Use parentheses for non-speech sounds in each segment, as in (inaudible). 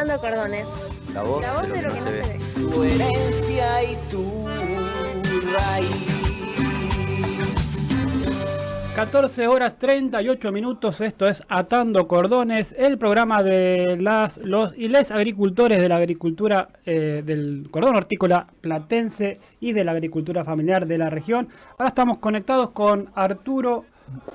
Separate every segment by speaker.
Speaker 1: Atando Cordones.
Speaker 2: La voz,
Speaker 1: La voz de lo que no se ve.
Speaker 3: tu herencia y tu raíz.
Speaker 4: 14 horas 38 minutos, esto es Atando Cordones, el programa de las, los y les agricultores de la agricultura eh, del cordón hortícola platense y de la agricultura familiar de la región. Ahora estamos conectados con Arturo,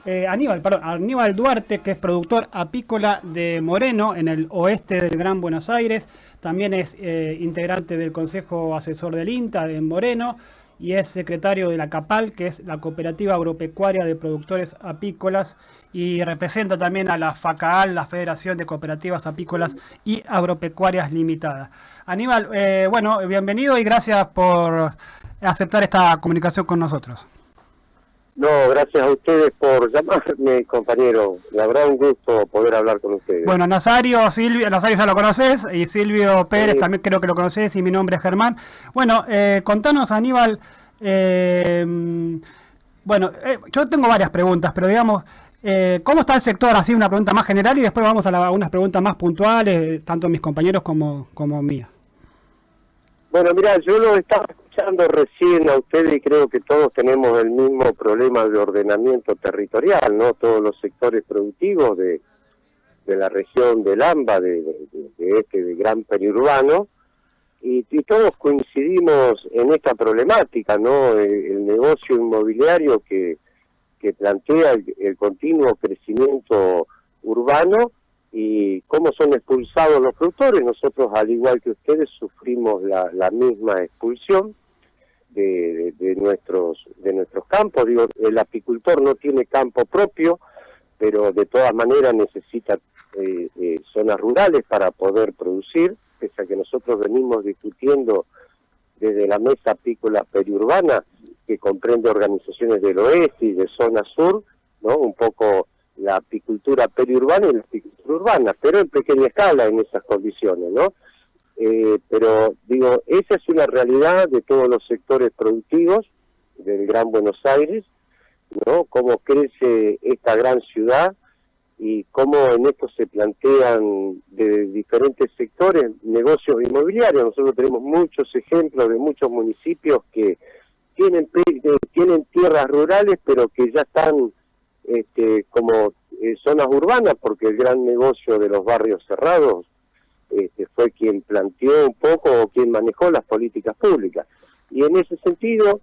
Speaker 4: eh, Aníbal, perdón, Aníbal Duarte, que es productor apícola de Moreno en el oeste del Gran Buenos Aires. También es eh, integrante del Consejo Asesor del INTA de Moreno y es secretario de la CAPAL, que es la Cooperativa Agropecuaria de Productores Apícolas, y representa también a la FACAAL, la Federación de Cooperativas Apícolas y Agropecuarias Limitada. Aníbal, eh, bueno, bienvenido y gracias por aceptar esta comunicación con nosotros.
Speaker 5: No, gracias a ustedes por llamarme, compañero. La verdad, un gusto poder hablar con ustedes.
Speaker 4: Bueno, Nazario, Silvio, Nazario ya lo conoces, y Silvio Pérez
Speaker 5: Sí.
Speaker 4: también creo que lo conoces, y mi nombre es Germán. Bueno, eh, contanos, Aníbal, eh, bueno, eh, yo tengo varias preguntas, pero digamos, eh, ¿cómo está el sector? Así una pregunta más general y después vamos a, la- a unas preguntas más puntuales, eh, tanto mis compañeros como, como mía.
Speaker 5: Bueno, mira, yo lo estaba escuchando recién a ustedes y creo que todos tenemos el mismo problema de ordenamiento territorial, ¿no? Todos los sectores productivos de, de la región del AMBA, de, de- este de gran periurbano, y, todos coincidimos en esta problemática, ¿no? El, el negocio inmobiliario que, que plantea el, el continuo crecimiento urbano y cómo son expulsados los productores. Nosotros, al igual que ustedes, sufrimos la, la misma expulsión de, de- nuestros de nuestros campos. Digo, el apicultor no tiene campo propio, pero de todas maneras necesita eh, eh, zonas rurales para poder producir, pese a que nosotros venimos discutiendo desde la mesa apícola periurbana, que comprende organizaciones del oeste y de zona sur, ¿no? Un poco la apicultura periurbana y la apicultura urbana, pero en pequeña escala en esas condiciones, ¿no? Eh, pero digo, esa es una realidad de todos los sectores productivos del Gran Buenos Aires, ¿no? Cómo crece esta gran ciudad y cómo en esto se plantean de diferentes sectores negocios inmobiliarios. Nosotros tenemos muchos ejemplos de muchos municipios que tienen eh, tienen tierras rurales, pero que ya están este, como eh, zonas urbanas, porque el gran negocio de los barrios cerrados este, fue quien planteó un poco o quien manejó las políticas públicas. Y en ese sentido,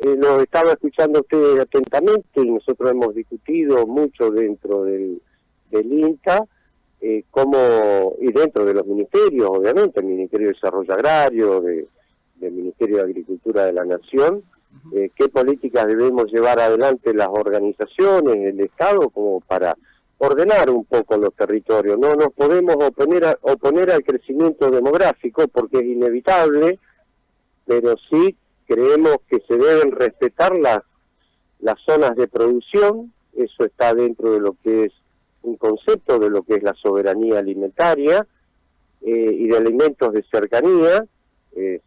Speaker 5: eh, lo estaba escuchando ustedes atentamente y nosotros hemos discutido mucho dentro del, del INTA, eh, cómo, y dentro de los ministerios, obviamente, el Ministerio de Desarrollo Agrario, de, del Ministerio de Agricultura de la Nación, eh, qué políticas debemos llevar adelante las organizaciones, el Estado, como para ordenar un poco los territorios. No nos podemos oponer, a- oponer al crecimiento demográfico porque es inevitable, pero sí creemos que se deben respetar las, las zonas de producción, eso está dentro de lo que es un concepto de lo que es la soberanía alimentaria eh, y de alimentos de cercanía. Eh,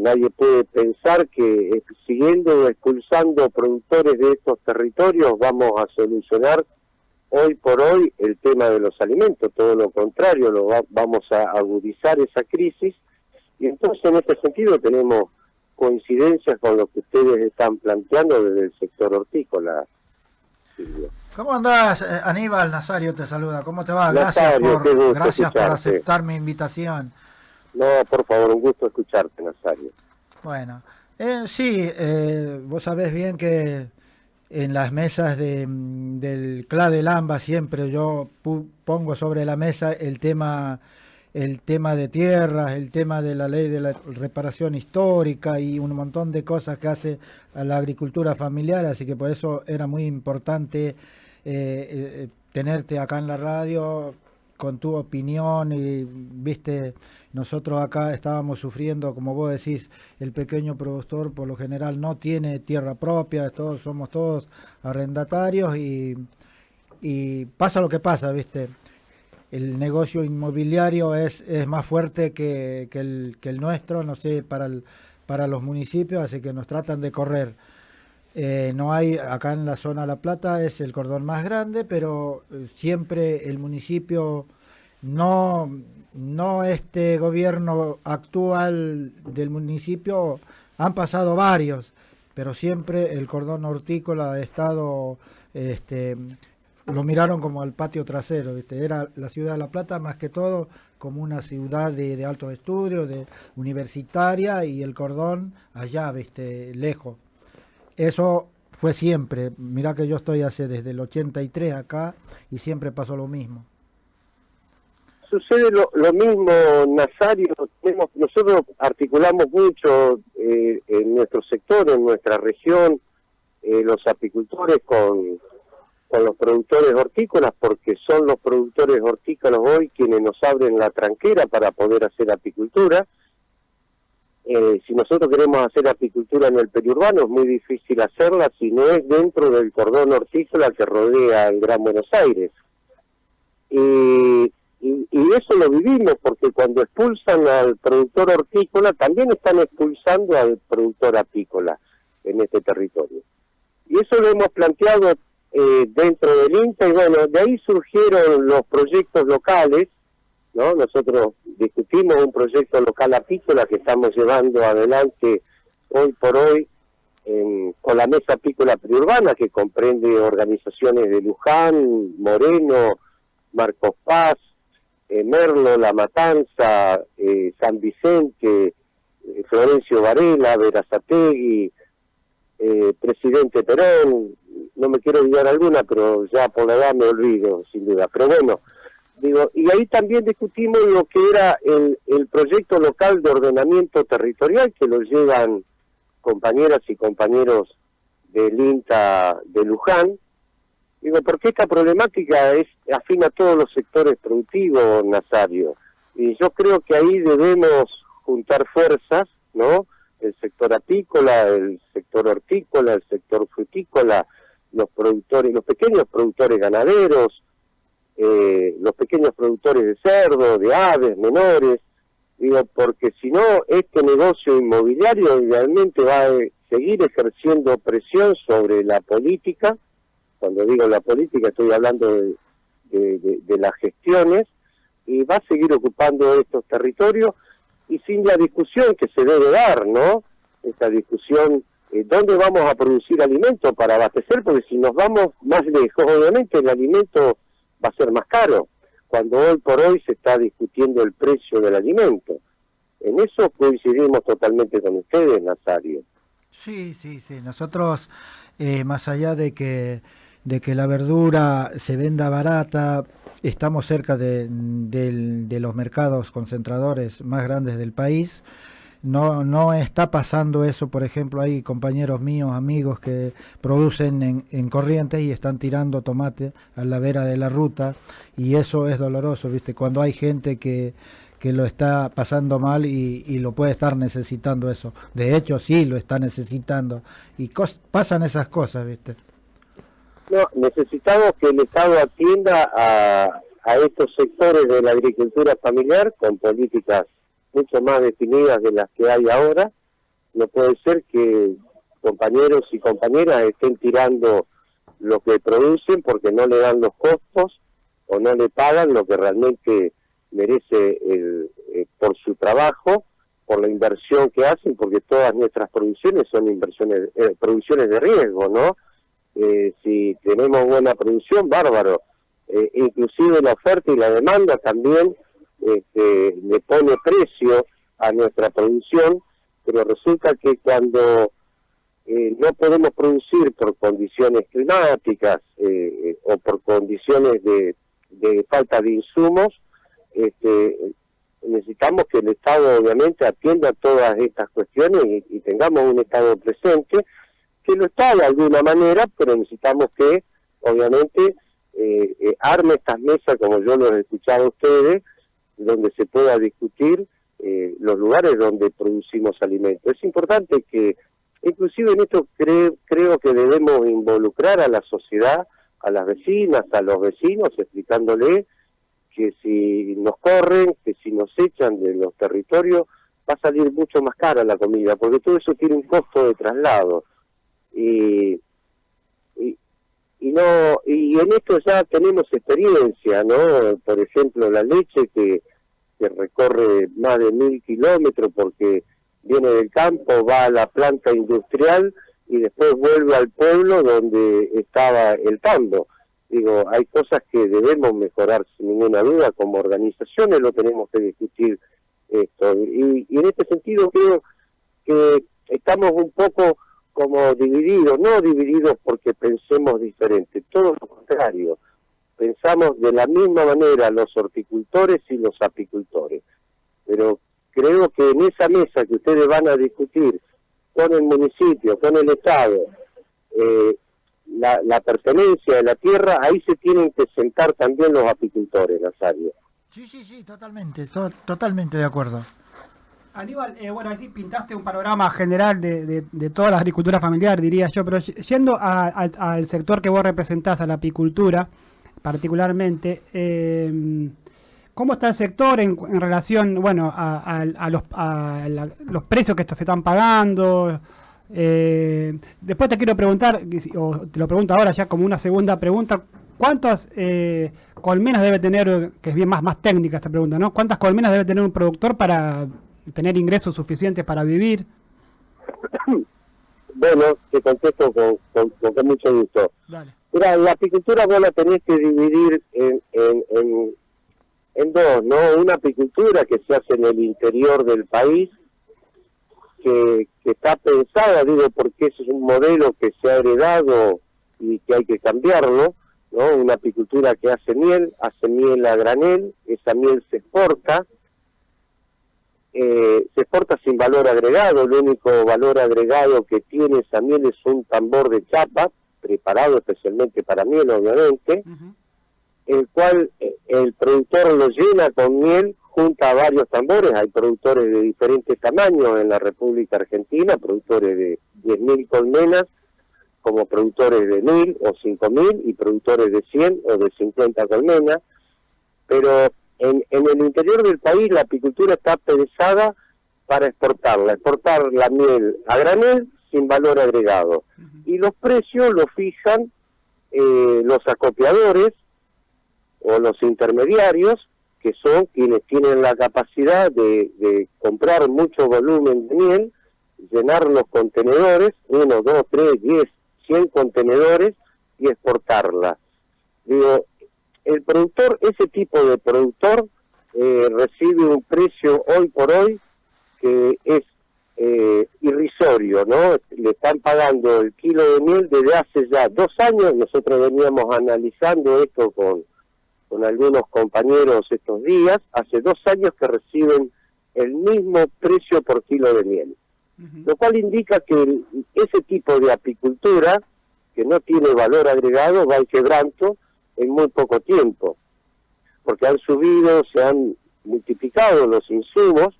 Speaker 5: nadie puede pensar que eh, siguiendo expulsando productores de estos territorios vamos a solucionar hoy por hoy el tema de los alimentos, todo lo contrario, lo va- vamos a agudizar esa crisis y entonces en ese sentido tenemos coincidencias con lo que ustedes están planteando desde el sector hortícola, Silvio.
Speaker 6: ¿Cómo andás, eh, Aníbal? Nazario te saluda. ¿Cómo te va? Gracias
Speaker 5: Nazario,
Speaker 6: por, gracias por aceptar mi invitación.
Speaker 5: No, por favor, un gusto escucharte, Nazario.
Speaker 6: Bueno, eh, sí, eh, vos sabés bien que en las mesas de, mm, del CLA del AMBA siempre yo pongo sobre la mesa el tema el tema de tierras, el tema de la ley de la reparación histórica y un montón de cosas que hace a la agricultura familiar, así que por eso era muy importante eh, eh, tenerte acá en la radio con tu opinión y viste nosotros acá estábamos sufriendo como vos decís el pequeño productor por lo general no tiene tierra propia todos somos todos arrendatarios y, y pasa lo que pasa viste. El negocio inmobiliario es, es más fuerte que, que el, que el nuestro no sé para el, para los municipios así que nos tratan de correr eh, no hay, acá en la zona La Plata es el cordón más grande, pero eh, siempre el municipio no, no este gobierno actual del municipio, han pasado varios, pero siempre el cordón hortícola ha estado, este, lo miraron como al patio trasero, ¿viste? era la ciudad de La Plata más que todo como una ciudad de, de altos estudios, de universitaria y el cordón allá, ¿viste? lejos. Eso fue siempre, mira que yo estoy hace desde el 83 acá y siempre pasó lo mismo
Speaker 5: sucede lo, mismo, Nazario. nosotros articulamos mucho eh, en nuestro sector, en nuestra región, eh, los apicultores con, con los productores hortícolas, porque son los productores hortícolas hoy quienes nos abren la tranquera para poder hacer apicultura. Eh, si nosotros queremos hacer apicultura en el periurbano es muy difícil hacerla si no es dentro del cordón hortícola que rodea el Gran Buenos Aires. Y y, eso lo vivimos porque cuando expulsan al productor hortícola también están expulsando al productor apícola en este territorio. Y eso lo hemos planteado eh, dentro del INTA y bueno, de ahí surgieron los proyectos locales, ¿no? Nosotros discutimos un proyecto local apícola que estamos llevando adelante hoy por hoy con la mesa apícola priurbana que comprende organizaciones de Luján, Moreno, Marcos Paz, eh, Merlo, La Matanza, eh, San Vicente, eh, Florencio Varela, Verazategui, Presidente Perón, no me quiero olvidar alguna, pero ya por la edad me olvido, sin duda. Pero bueno, digo, y ahí también discutimos lo que era el, el proyecto local de ordenamiento territorial que lo llevan compañeras y compañeros del INTA de Luján, Digo, porque esta problemática es afín a todos los sectores productivos, Nazario. Y yo creo que ahí debemos juntar fuerzas, ¿no? El sector apícola, el sector hortícola, el sector frutícola, los productores, los pequeños productores ganaderos, eh, los pequeños productores de cerdo, de aves, menores, digo, porque si no, este negocio inmobiliario realmente va a seguir ejerciendo presión sobre la política, cuando digo la política estoy hablando de, las gestiones, y va a seguir ocupando estos territorios y sin la discusión que se debe dar, ¿no? Esta discusión, eh, ¿dónde vamos a producir alimento para abastecer? Porque si nos vamos más lejos, obviamente el alimento va a ser más caro, cuando hoy por hoy se está discutiendo el precio del alimento. En eso coincidimos totalmente con ustedes, Nazario.
Speaker 6: Sí, sí, sí. Nosotros, eh, más allá de que de que la verdura se venda barata. Estamos cerca de, los mercados concentradores más grandes del país. No, no está pasando eso, por ejemplo, hay compañeros míos, amigos que producen en, en, Corrientes y están tirando tomate a la vera de la ruta y eso es doloroso, ¿viste? Cuando hay gente que, que lo está pasando mal y, y, lo puede estar necesitando eso. De hecho, sí, lo está necesitando y pasan esas cosas, ¿viste?
Speaker 5: No, necesitamos que el Estado atienda a, a estos sectores de la agricultura familiar con políticas mucho más definidas de las que hay ahora. No puede ser que compañeros y compañeras estén tirando lo que producen porque no le dan los costos o no le pagan lo que realmente merece el, eh, por su trabajo, por la inversión que hacen, porque todas nuestras producciones son inversiones, eh, producciones de riesgo, ¿no? Eh, si tenemos buena producción, bárbaro. Eh, inclusive la oferta y la demanda también este, le pone precio a nuestra producción, pero resulta que cuando eh, no podemos producir por condiciones climáticas o por condiciones de, falta de insumos, este, necesitamos que el Estado obviamente atienda todas estas cuestiones y tengamos un Estado presente que lo está de alguna manera, pero necesitamos que, obviamente, eh, eh, arme estas mesas, como yo lo he escuchado a ustedes, donde se pueda discutir eh, los lugares donde producimos alimentos. Es importante que, inclusive en esto creo que debemos involucrar a la sociedad, a las vecinas, a los vecinos, explicándole que si nos corren, que si nos echan de los territorios, va a salir mucho más cara la comida, porque todo eso tiene un costo de traslado y, y, no y en esto ya tenemos experiencia no por ejemplo la leche que que recorre más de mil kilómetros porque viene del campo, va a la planta industrial y después vuelve al pueblo donde estaba el tambo. Digo, hay cosas que debemos mejorar sin ninguna duda como organizaciones, lo tenemos que discutir esto. Y en este sentido creo que estamos un poco como divididos, no divididos porque pensemos diferente, todo lo contrario. Pensamos de la misma manera los horticultores y los apicultores. Pero creo que en esa mesa que ustedes van a discutir con el municipio, con el Estado, eh, la, pertenencia de la tierra, ahí se tienen que sentar también los apicultores, Nazario.
Speaker 6: Sí, sí, sí, totalmente, totalmente de acuerdo.
Speaker 4: Aníbal, eh, bueno, así pintaste un panorama general de, de, toda la agricultura familiar, diría yo, pero yendo al sector que vos representás, a la apicultura particularmente, eh, ¿cómo está el sector en, relación, bueno, a, los, los, precios que se están pagando? Eh, después te quiero preguntar, o te lo pregunto ahora ya como una segunda pregunta, ¿cuántas colmenas debe tener, que es bien más, más técnica esta pregunta, ¿no? ¿Cuántas colmenas debe tener un productor para tener ingresos suficientes para vivir?
Speaker 5: Bueno, te contesto con, con, mucho gusto. Mira, la apicultura vos la tenés que dividir en, en, en, dos, ¿no? Una apicultura que se hace en el interior del país, que, que está pensada, digo, porque ese es un modelo que se ha heredado y que hay que cambiarlo, ¿no? Una apicultura que hace miel, hace miel a granel, esa miel se exporta, eh, se exporta sin valor agregado, el único valor agregado que tiene esa miel es un tambor de chapa, preparado especialmente para miel, obviamente, el cual eh, el productor lo llena con miel, junta a varios tambores, hay productores de diferentes tamaños en la República Argentina, productores de 10.000 colmenas, como productores de 1.000 o 5.000 y productores de 100 o de 50 colmenas, pero en, el interior del país la apicultura está pensada para exportarla, exportar la miel a granel sin valor agregado. Y los precios los fijan eh, los acopiadores o los intermediarios, que son quienes tienen la capacidad de, de comprar mucho volumen de miel, llenar los contenedores, uno, dos, tres, diez, cien contenedores y exportarla. Digo, el productor, ese tipo de productor, eh, recibe un precio hoy por hoy que es eh, irrisorio, ¿no? Le están pagando el kilo de miel desde hace ya dos años, nosotros veníamos analizando esto con, con algunos compañeros estos días, hace dos años que reciben el mismo precio por kilo de miel, lo cual indica que ese tipo de apicultura, que no tiene valor agregado, va al quebranto, en muy poco tiempo, porque han subido, se han multiplicado los insumos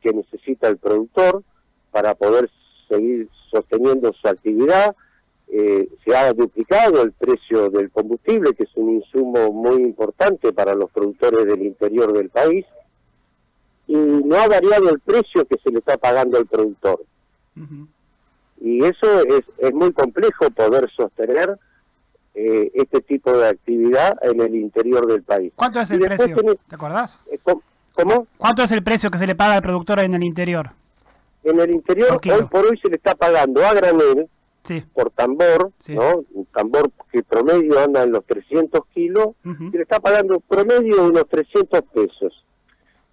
Speaker 5: que necesita el productor para poder seguir sosteniendo su actividad, eh, se ha duplicado el precio del combustible, que es un insumo muy importante para los productores del interior del país, y no ha variado el precio que se le está pagando al productor. Y eso es, es muy complejo poder sostener eh, este tipo de actividad en el interior del país.
Speaker 4: ¿Cuánto es el precio? ¿Te acordás?
Speaker 5: Eh, ¿Cómo?
Speaker 4: ¿Cuánto es el precio que se le paga al productor en el interior?
Speaker 5: En el interior, hoy por hoy se le está pagando a granel, por tambor, ¿no? Un tambor que promedio anda en los 300 kilos, se le está pagando promedio unos 300 pesos.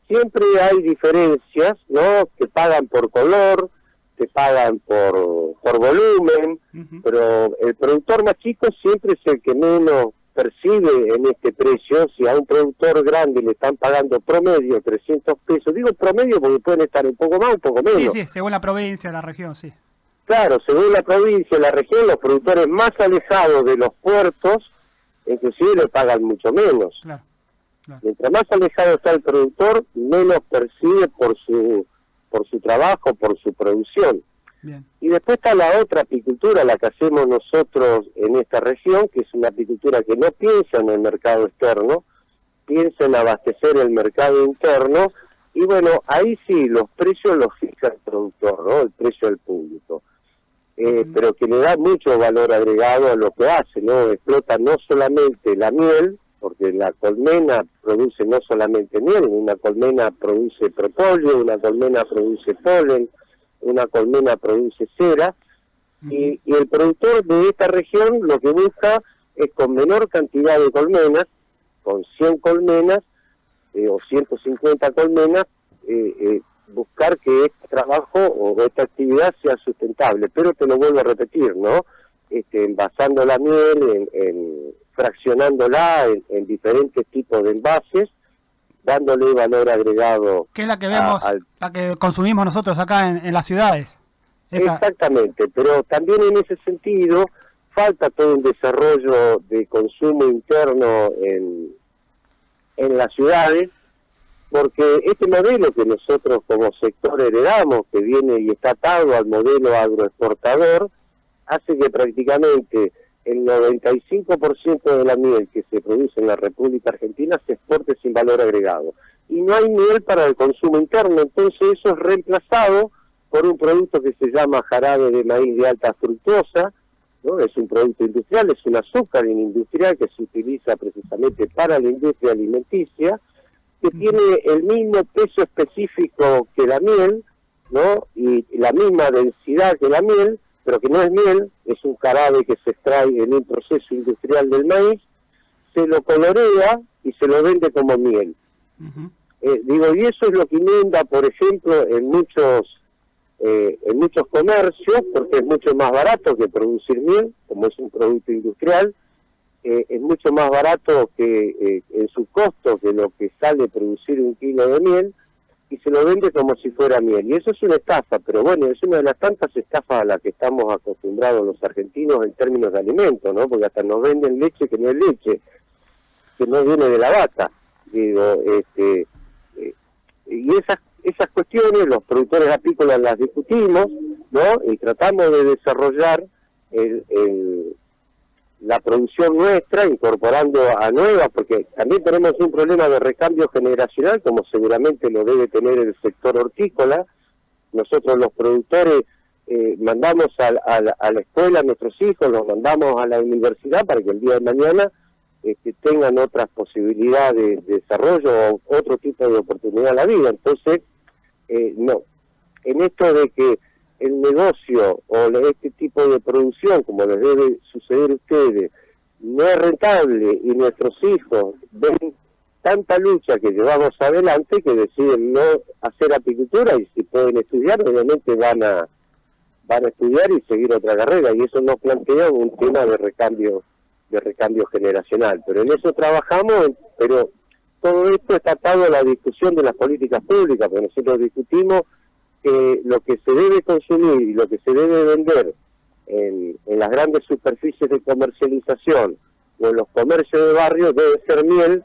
Speaker 5: Siempre hay diferencias, ¿no? Que pagan por color, te pagan por, por volumen, pero el productor más chico siempre es el que menos percibe en este precio. Si a un productor grande le están pagando promedio 300 pesos, digo promedio porque pueden estar un poco más, un poco menos.
Speaker 4: Sí, sí, según la provincia, la región, sí.
Speaker 5: Claro, según la provincia, la región, los productores más alejados de los puertos, inclusive le pagan mucho menos. Mientras más alejado está el productor, menos percibe por su por su trabajo, por su producción. Y después está la otra apicultura, la que hacemos nosotros en esta región, que es una apicultura que no piensa en el mercado externo, piensa en abastecer el mercado interno, y bueno, ahí sí, los precios los fija el productor, ¿no? El precio del público. Eh, pero que le da mucho valor agregado a lo que hace, ¿no? Explota no solamente la miel, porque la colmena produce no solamente miel, una colmena produce propóleo, una colmena produce polen, una colmena produce cera, y, el productor de esta región lo que busca es con menor cantidad de colmenas, con 100 colmenas eh, o 150 colmenas, eh, eh, buscar que este trabajo o esta actividad sea sustentable. Pero te lo vuelvo a repetir, ¿no? Este, envasando la miel, en, fraccionándola en, diferentes tipos de envases, dándole valor agregado.
Speaker 4: Que es la que vemos, la que consumimos nosotros acá en, las ciudades.
Speaker 5: Exactamente, pero también en ese sentido falta todo un desarrollo de consumo interno en, en las ciudades, porque este modelo que nosotros como sector heredamos, que viene y está atado al modelo agroexportador, hace que prácticamente el 95% de la miel que se produce en la República Argentina se exporte sin valor agregado. Y no hay miel para el consumo interno, entonces eso es reemplazado por un producto que se llama jarabe de maíz de alta fructosa, ¿no? es un producto industrial, es un azúcar industrial que se utiliza precisamente para la industria alimenticia, que tiene el mismo peso específico que la miel, ¿no? y la misma densidad que la miel, pero que no es miel, es un jarabe que se extrae en un proceso industrial del maíz, se lo colorea y se lo vende como miel. Eh, digo, y eso es lo que inunda, por ejemplo, en muchos eh, en muchos comercios, porque es mucho más barato que producir miel, como es un producto industrial, eh, es mucho más barato que en su costo que lo que sale producir un kilo de miel, y se lo vende como si fuera miel. Y eso es una estafa, pero bueno, es una de las tantas estafas a las que estamos acostumbrados los argentinos en términos de alimentos, ¿no? Porque hasta nos venden leche que no es leche, que no viene de la vaca. Digo, este, eh, y esas esas cuestiones los productores apícolas las discutimos, ¿no? Y tratamos de desarrollar el la producción nuestra, incorporando a nuevas, porque también tenemos un problema de recambio generacional, como seguramente lo debe tener el sector hortícola. Nosotros los productores eh, mandamos a, a, la escuela a nuestros hijos, los mandamos a la universidad para que el día de mañana este, tengan otras posibilidades de desarrollo o otro tipo de oportunidad en la vida. Entonces, eh, no, en esto de que el negocio o este tipo de producción, como les debe suceder a ustedes, no es rentable y nuestros hijos ven tanta lucha que llevamos adelante que deciden no hacer apicultura y si pueden estudiar, obviamente van a van a estudiar y seguir otra carrera. Y eso nos plantea un tema de recambio de recambio generacional, pero en eso trabajamos, pero todo esto está atado a la discusión de las políticas públicas, porque nosotros discutimos que lo que se debe consumir y lo que se debe vender en, las grandes superficies de comercialización o en los comercios de barrio debe ser miel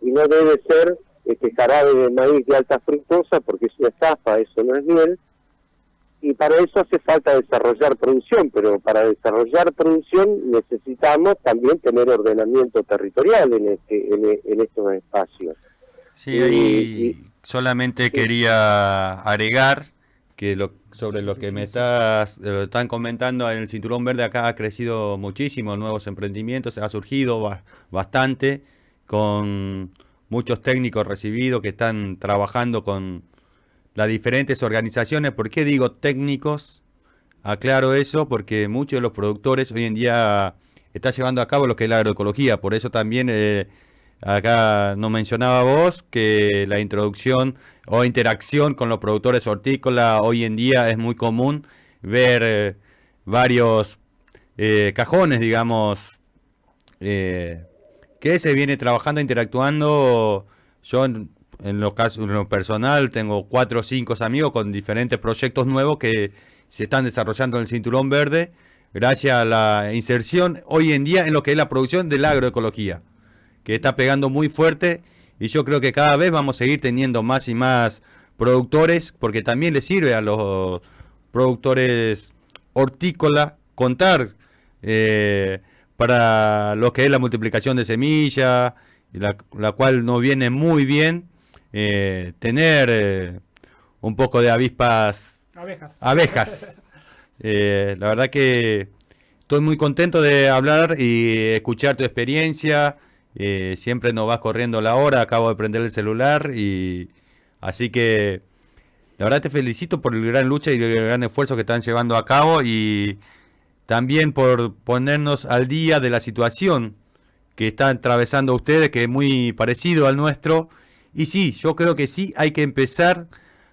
Speaker 5: y no debe ser este jarabe de maíz de alta fructosa porque es una estafa, eso no es miel. Y para eso hace falta desarrollar producción, pero para desarrollar producción necesitamos también tener ordenamiento territorial en, este, en, estos espacios.
Speaker 1: Sí, y, solamente quería agregar que lo, sobre lo que me estás, lo están comentando, en el Cinturón Verde acá ha crecido muchísimo, nuevos emprendimientos, ha surgido bastante, con muchos técnicos recibidos que están trabajando con las diferentes organizaciones. ¿Por qué digo técnicos? Aclaro eso porque muchos de los productores hoy en día están llevando a cabo lo que es la agroecología, por eso también... Eh, Acá nos mencionaba vos que la introducción o interacción con los productores hortícolas hoy en día es muy común ver eh, varios eh, cajones, digamos, eh, que se viene trabajando, interactuando. Yo en, lo, caso, en lo personal tengo cuatro o cinco amigos con diferentes proyectos nuevos que se están desarrollando en el Cinturón Verde gracias a la inserción hoy en día en lo que es la producción de la agroecología que está pegando muy fuerte y yo creo que cada vez vamos a seguir teniendo más y más productores porque también le sirve a los productores hortícola contar eh, para lo que es la multiplicación de semilla, la, la cual no viene muy bien, eh, tener eh, un poco de avispas,
Speaker 4: abejas.
Speaker 1: abejas. (laughs) la verdad que estoy muy contento de hablar y escuchar tu experiencia, Eh, siempre nos va corriendo la hora, acabo de prender el celular y así que la verdad te felicito por el gran lucha y el gran esfuerzo que están llevando a cabo y también por ponernos al día de la situación que están atravesando ustedes, que es muy parecido al nuestro. Y sí, yo creo que sí hay que empezar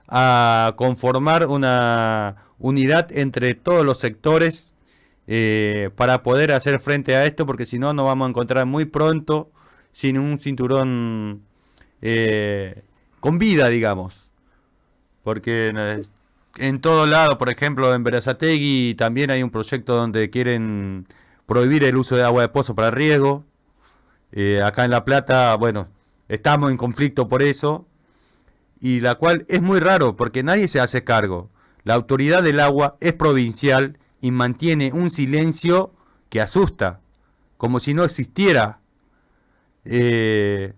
Speaker 1: a conformar una unidad entre todos los sectores eh, para poder hacer frente a esto, porque si no nos vamos a encontrar muy pronto sin un cinturón eh, con vida, digamos. Porque en, todo lado, por ejemplo, en Berazategui también hay un proyecto donde quieren prohibir el uso de agua de pozo para riego. Eh, acá en La Plata, bueno, estamos en conflicto por eso. Y la cual es muy raro porque nadie se hace cargo. La autoridad del agua es provincial y mantiene un silencio que asusta, como si no existiera. Eh,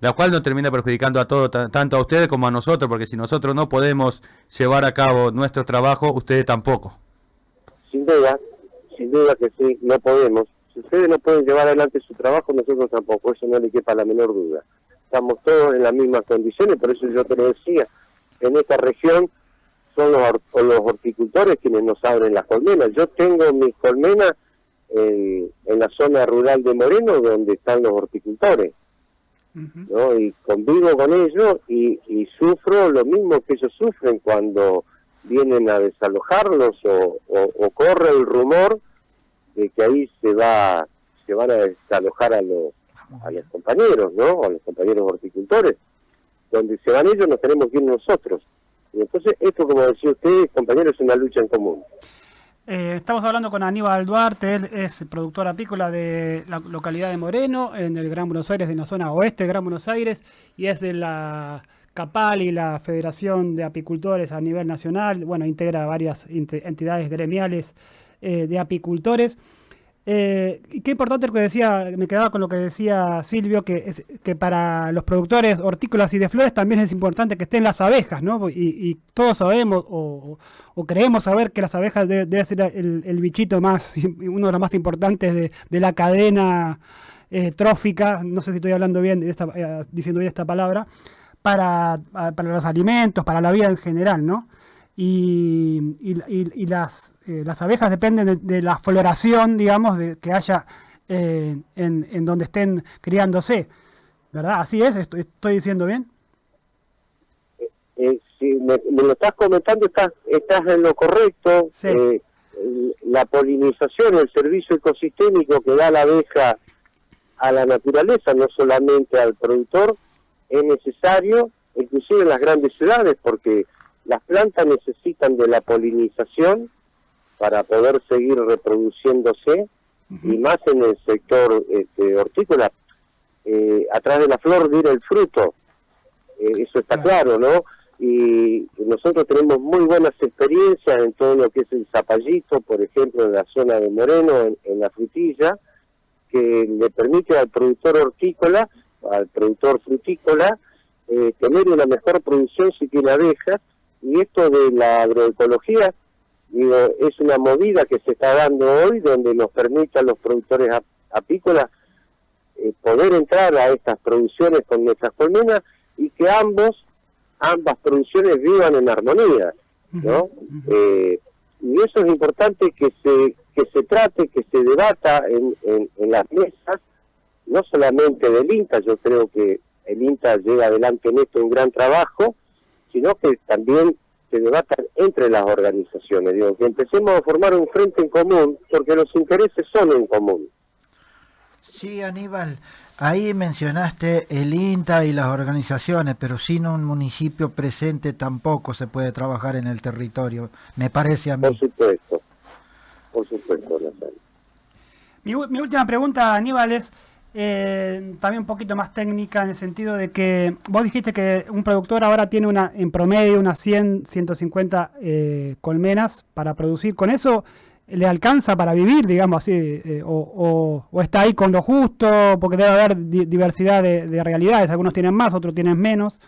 Speaker 1: la cual nos termina perjudicando a todo, tanto a ustedes como a nosotros, porque si nosotros no podemos llevar a cabo nuestro trabajo, ustedes tampoco.
Speaker 5: Sin duda, sin duda que sí, no podemos. Si ustedes no pueden llevar adelante su trabajo, nosotros tampoco, eso no le quepa la menor duda. Estamos todos en las mismas condiciones, por eso yo te lo decía, en esta región son los, los horticultores quienes nos abren las colmenas. Yo tengo mis colmenas en, en la zona rural de Moreno, donde están los horticultores ¿no? Y convivo con ellos y, sufro lo mismo que ellos sufren cuando vienen a desalojarlos o, corre el rumor de que ahí se va se van a desalojar a los a los compañeros, ¿no? A los compañeros horticultores. Donde se van ellos nos tenemos que ir nosotros. Y entonces esto, como decía usted, compañeros, es una lucha en común.
Speaker 4: Eh, estamos hablando con Aníbal Duarte, él es productor apícola de la localidad de Moreno, en el Gran Buenos Aires, en la zona oeste de Gran Buenos Aires, y es de la CAPAL y la Federación de Apicultores a nivel nacional, bueno, integra varias entidades gremiales eh, de apicultores. Eh, qué importante lo que decía, me quedaba con lo que decía Silvio, que, es, que para los productores hortícolas y de flores también es importante que estén las abejas, ¿no? Y, todos sabemos o, creemos saber que las abejas debe, ser el, bichito más, (laughs) uno de los más importantes de, la cadena eh, trófica, no sé si estoy hablando bien, de esta, eh, diciendo bien esta palabra, para, para los alimentos, para la vida en general, ¿no? Y, y, las, eh, las abejas dependen de, la floración, digamos, de que haya eh, en, en, donde estén criándose. ¿Verdad? ¿Así es? ¿Estoy, diciendo bien?
Speaker 5: Eh, si me, lo estás comentando, estás, estás en lo correcto. la polinización, el servicio ecosistémico que da la abeja a la naturaleza, no solamente al productor, es necesario, inclusive en las grandes ciudades, porque las plantas necesitan de la polinización para poder seguir reproduciéndose y más en el sector este, hortícola. Eh, atrás de la flor viene el fruto, eh, eso está claro, ¿no? Y nosotros tenemos muy buenas experiencias en todo lo que es el zapallito, por ejemplo, en la zona de Moreno, en, la frutilla, que le permite al productor hortícola, al productor frutícola, eh, tener una mejor producción si tiene abejas y esto de la agroecología digo, es una movida que se está dando hoy donde nos permite a los productores apícolas eh, poder entrar a estas producciones con nuestras colmenas y que ambos, ambas producciones vivan en armonía, ¿no? Eh, y eso es importante que se, que se trate, que se debata en, en, en las mesas, no solamente del INTA, yo creo que el INTA lleva adelante en esto un gran trabajo, sino que también se debatan entre las organizaciones, digo, que empecemos a formar un frente en común, porque los intereses son en común.
Speaker 6: Sí, Aníbal, ahí mencionaste el INTA y las organizaciones, pero sin un municipio presente tampoco se puede trabajar en el territorio, me parece a mí.
Speaker 5: Por supuesto, por supuesto,
Speaker 4: Mi, mi última pregunta, Aníbal, es... Eh, también un poquito más técnica en el sentido de que vos dijiste que un productor ahora tiene una en promedio unas 100, 150 eh, colmenas para producir. ¿Con eso le alcanza para vivir, digamos así? Eh, o, está ahí con lo justo? Porque debe haber diversidad de, realidades. Algunos tienen más, otros tienen menos.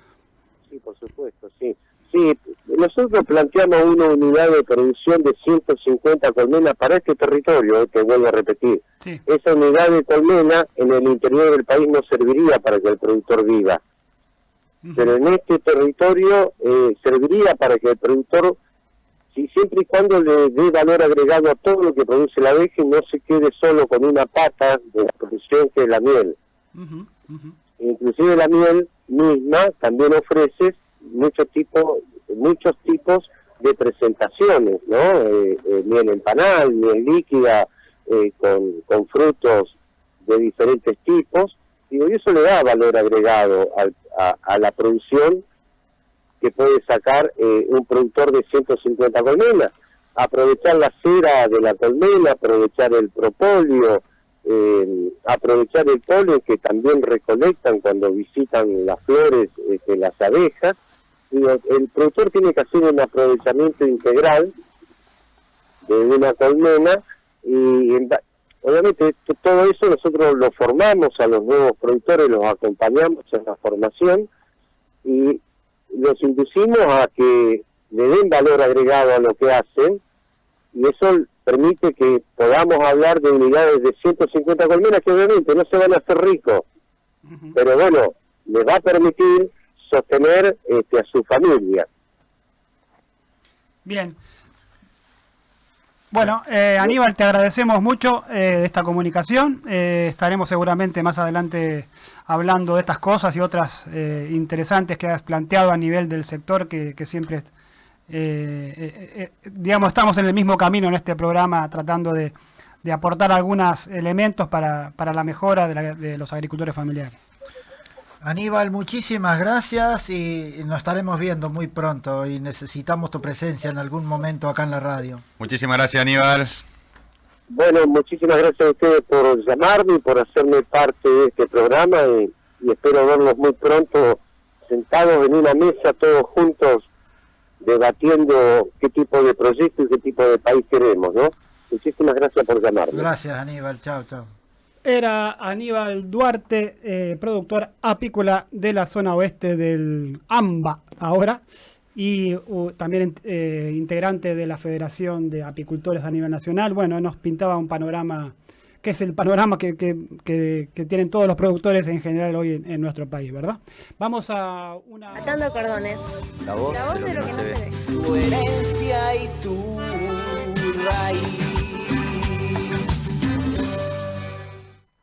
Speaker 5: Sí, por supuesto, sí. Sí, nosotros planteamos una unidad de producción de 150 colmenas para este territorio, eh, que vuelvo a repetir.
Speaker 4: Sí.
Speaker 5: Esa unidad de colmena en el interior del país no serviría para que el productor viva, pero en este territorio eh, serviría para que el productor, si siempre y cuando le dé valor agregado a todo lo que produce la abeja y no se quede solo con una pata de la producción que es la miel.
Speaker 4: Ujú.
Speaker 5: Inclusive la miel misma también ofrece muchos tipos muchos tipos de presentaciones, ¿no? Eh, eh, miel empanada, miel líquida, eh, con, con frutos de diferentes tipos, y eso le da valor agregado al- a, a la producción que puede sacar eh, un productor de 150 colmenas. Aprovechar la cera de la colmena, aprovechar el propóleo, eh, aprovechar el polen que también recolectan cuando visitan las flores de las abejas. Digo, el productor tiene que hacer un aprovechamiento integral de una colmena y obviamente todo eso nosotros lo formamos a los nuevos productores, los acompañamos en la formación y los inducimos a que le den valor agregado a lo que hacen y eso permite que podamos hablar de unidades de 150 colmenas que obviamente no se van a hacer ricos, pero bueno, le va a permitir sostener este, a su familia.
Speaker 4: Bien. Bueno, eh, Aníbal, te agradecemos mucho eh, esta comunicación. Eh, estaremos seguramente más adelante hablando de estas cosas y otras eh, interesantes que has planteado a nivel del sector que, que siempre, eh, digamos, estamos en el mismo camino en este programa tratando de, de aportar algunos elementos para, para la mejora de, la- de los agricultores familiares.
Speaker 6: Aníbal, muchísimas gracias y nos estaremos viendo muy pronto y necesitamos tu presencia en algún momento acá en la radio.
Speaker 1: Muchísimas gracias, Aníbal.
Speaker 5: Bueno, muchísimas gracias a ustedes por llamarme y por hacerme parte de este programa y, y espero verlos muy pronto sentados en una mesa todos juntos debatiendo qué tipo de proyecto y qué tipo de país queremos, ¿no? Muchísimas gracias por llamarme.
Speaker 6: Gracias, Aníbal. Chao, chao.
Speaker 4: Era Aníbal Duarte, eh, productor apícola de la zona oeste del AMBA ahora y uh, también eh, integrante de la Federación de Apicultores a nivel nacional. Bueno, nos pintaba un panorama que es el panorama que, que- que- que tienen todos los productores en general hoy en, en nuestro país, ¿verdad? Vamos a una...
Speaker 2: Atando cordones.
Speaker 7: La voz,
Speaker 2: La voz
Speaker 7: de lo que no se ve.
Speaker 3: tu herencia y tu raíz.